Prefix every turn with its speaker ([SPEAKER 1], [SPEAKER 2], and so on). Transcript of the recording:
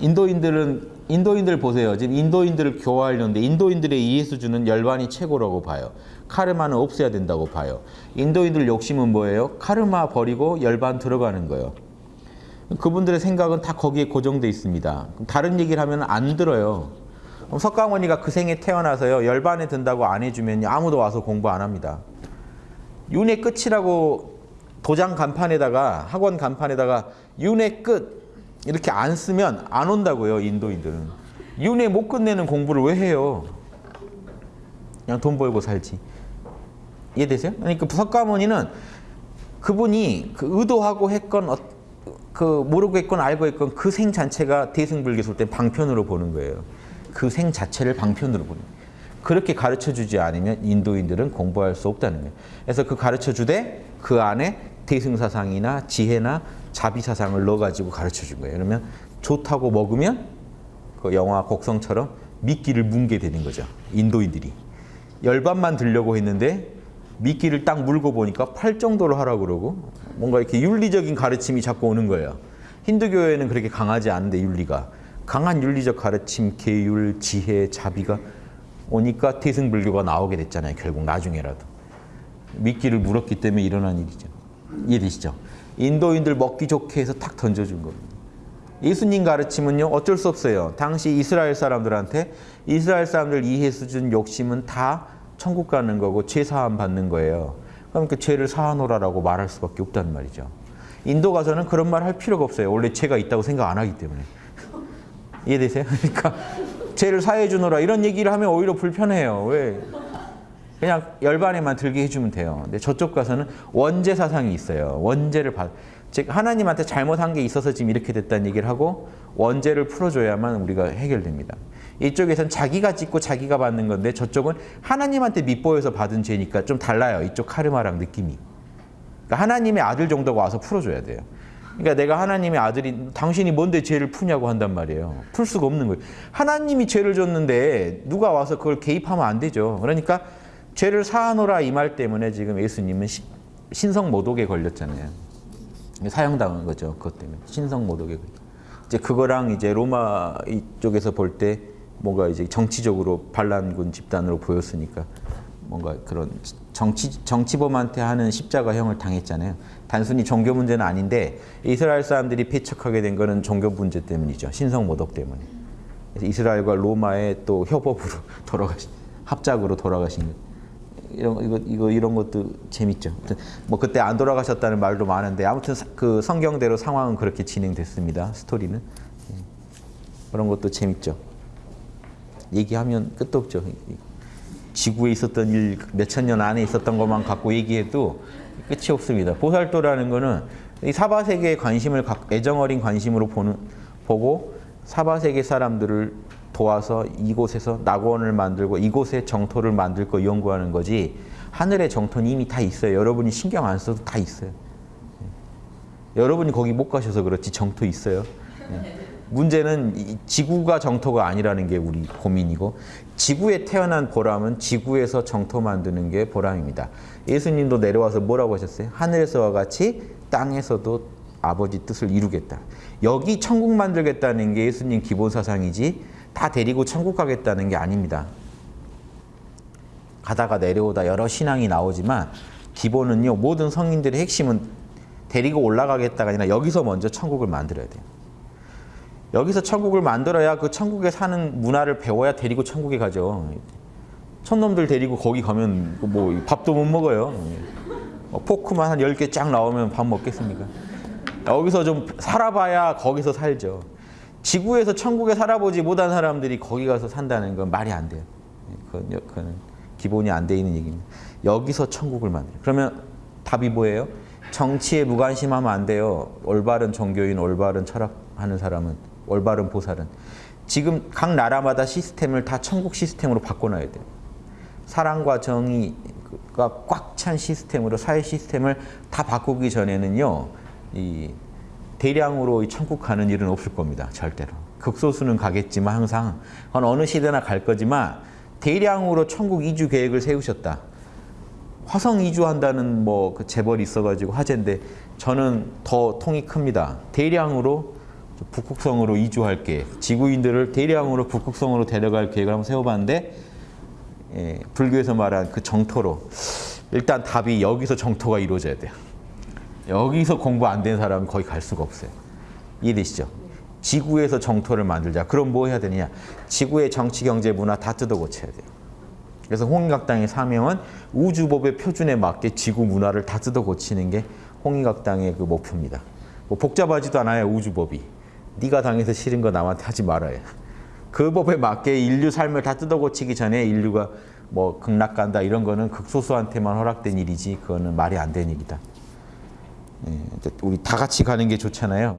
[SPEAKER 1] 인도인들은 인도인들 보세요. 지금 인도인들을 교화하려는데 인도인들의 이해 수준은 열반이 최고라고 봐요. 카르마는 없애야 된다고 봐요. 인도인들 욕심은 뭐예요? 카르마 버리고 열반 들어가는 거예요. 그분들의 생각은 다 거기에 고정돼 있습니다. 다른 얘기를 하면 안 들어요. 석가모니가 그 생에 태어나서요. 열반에 든다고 안 해주면 아무도 와서 공부 안 합니다. 윤회 끝이라고 도장 간판에다가 학원 간판에다가 윤회 끝 이렇게 안 쓰면 안 온다고요. 인도인들은. 윤회 못 끝내는 공부를 왜 해요? 그냥 돈 벌고 살지. 이해되세요? 그러니까 석가모니는 그분이 그 의도하고 했건 어, 그 모르고 했건 알고 했건 그 생 자체가 대승불교술 때 방편으로 보는 거예요. 그 생 자체를 방편으로 보는 거예요. 그렇게 가르쳐주지 않으면 인도인들은 공부할 수 없다는 거예요. 그래서 그 가르쳐주되 그 안에 대승사상이나 지혜나 자비 사상을 넣어가지고 가르쳐준 거예요. 그러면 좋다고 먹으면 그 영화 곡성처럼 미끼를 문게 되는 거죠. 인도인들이. 열반만 들려고 했는데 미끼를 딱 물고 보니까 팔 정도로 하라고 그러고 뭔가 이렇게 윤리적인 가르침이 자꾸 오는 거예요. 힌두교에는 그렇게 강하지 않은데 윤리가. 강한 윤리적 가르침, 계율, 지혜, 자비가 오니까 태승불교가 나오게 됐잖아요. 결국 나중에라도. 미끼를 물었기 때문에 일어난 일이죠. 이해되시죠? 인도인들 먹기 좋게 해서 탁 던져준 겁니다. 예수님 가르침은요 어쩔 수 없어요. 당시 이스라엘 사람들한테 이스라엘 사람들 이해 수 준 욕심은 다 천국 가는 거고 죄 사함 받는 거예요. 그럼 그 죄를 사하노라라고 말할 수밖에 없다는 말이죠. 인도 가서는 그런 말 할 필요가 없어요. 원래 죄가 있다고 생각 안 하기 때문에. 이해되세요? 그러니까 죄를 사해 주노라 이런 얘기를 하면 오히려 불편해요. 왜? 그냥 열반에만 들게 해주면 돼요. 근데 저쪽 가서는 원죄 사상이 있어요. 원죄를 받, 즉 하나님한테 잘못한 게 있어서 지금 이렇게 됐다는 얘기를 하고 원죄를 풀어줘야만 우리가 해결됩니다. 이쪽에선 자기가 짓고 자기가 받는 건데 저쪽은 하나님한테 밑보여서 받은 죄니까 좀 달라요. 이쪽 카르마랑 느낌이. 그러니까 하나님의 아들 정도가 와서 풀어줘야 돼요. 그러니까 내가 하나님의 아들이 당신이 뭔데 죄를 푸냐고 한단 말이에요. 풀 수가 없는 거예요. 하나님이 죄를 줬는데 누가 와서 그걸 개입하면 안 되죠. 그러니까 죄를 사하노라 이 말 때문에 지금 예수님은 시, 신성 모독에 걸렸잖아요. 사형당한 거죠. 그것 때문에 신성 모독에 걸렸. 이제 그거랑 이제 로마 이쪽에서 볼 때 뭔가 이제 정치적으로 반란군 집단으로 보였으니까 뭔가 그런 정치 정치범한테 하는 십자가형을 당했잖아요. 단순히 종교 문제는 아닌데 이스라엘 사람들이 패척하게 된 거는 종교 문제 때문이죠. 신성 모독 때문에. 그래서 이스라엘과 로마의 또 협업으로 돌아가신 합작으로 돌아가신 거예요. 이런 이거 이거 이런 것도 재밌죠. 뭐 그때 안 돌아가셨다는 말도 많은데 아무튼 그 성경대로 상황은 그렇게 진행됐습니다. 스토리는 예. 그런 것도 재밌죠. 얘기하면 끝도 없죠. 지구에 있었던 일 몇 천 년 안에 있었던 것만 갖고 얘기해도 끝이 없습니다. 보살도라는 거는 이 사바세계에 관심을 애정 어린 관심으로 보는 보고 사바세계 사람들을 도와서 이곳에서 낙원을 만들고 이곳에 정토를 만들 거 연구하는 거지 하늘의 정토는 이미 다 있어요. 여러분이 신경 안 써도 다 있어요. 예. 여러분이 거기 못 가셔서 그렇지 정토 있어요. 예. 문제는 지구가 정토가 아니라는 게 우리 고민이고 지구에 태어난 보람은 지구에서 정토 만드는 게 보람입니다. 예수님도 내려와서 뭐라고 하셨어요? 하늘에서와 같이 땅에서도 아버지 뜻을 이루겠다. 여기 천국 만들겠다는 게 예수님 기본 사상이지 다 데리고 천국 가겠다는 게 아닙니다. 가다가 내려오다 여러 신앙이 나오지만 기본은요. 모든 성인들의 핵심은 데리고 올라가겠다가 아니라 여기서 먼저 천국을 만들어야 돼요. 여기서 천국을 만들어야 그 천국에 사는 문화를 배워야 데리고 천국에 가죠. 촌놈들 데리고 거기 가면 뭐 밥도 못 먹어요. 뭐 포크만 한 10개 쫙 나오면 밥 먹겠습니까? 여기서 좀 살아봐야 거기서 살죠. 지구에서 천국에 살아보지 못한 사람들이 거기 가서 산다는 건 말이 안 돼요. 그건, 그건 기본이 안 돼 있는 얘기입니다. 여기서 천국을 만들어요. 그러면 답이 뭐예요? 정치에 무관심하면 안 돼요. 올바른 종교인, 올바른 철학하는 사람은, 올바른 보살은. 지금 각 나라마다 시스템을 다 천국 시스템으로 바꿔놔야 돼요. 사랑과 정의가 꽉 찬 시스템으로 사회 시스템을 다 바꾸기 전에는요. 이 대량으로 천국 가는 일은 없을 겁니다. 절대로. 극소수는 가겠지만 항상 그건 어느 시대나 갈 거지만 대량으로 천국 이주 계획을 세우셨다. 화성 이주한다는 뭐 그 재벌이 있어가지고 화제인데 저는 더 통이 큽니다. 대량으로 북극성으로 이주할 계획, 지구인들을 대량으로 북극성으로 데려갈 계획을 한번 세워봤는데 예, 불교에서 말한 그 정토로 일단 답이 여기서 정토가 이루어져야 돼요. 여기서 공부 안 된 사람은 거의 갈 수가 없어요. 이해되시죠? 지구에서 정토를 만들자. 그럼 뭐 해야 되느냐? 지구의 정치, 경제, 문화 다 뜯어 고쳐야 돼요. 그래서 홍익학당의 사명은 우주법의 표준에 맞게 지구 문화를 다 뜯어 고치는 게 홍익학당의 그 목표입니다. 뭐 복잡하지도 않아요, 우주법이. 네가 당해서 싫은 거 남한테 하지 말아요. 그 법에 맞게 인류 삶을 다 뜯어 고치기 전에 인류가 뭐 극락 간다 이런 거는 극소수한테만 허락된 일이지 그거는 말이 안 되는 일이다. 예, 우리 다 같이 가는 게 좋잖아요.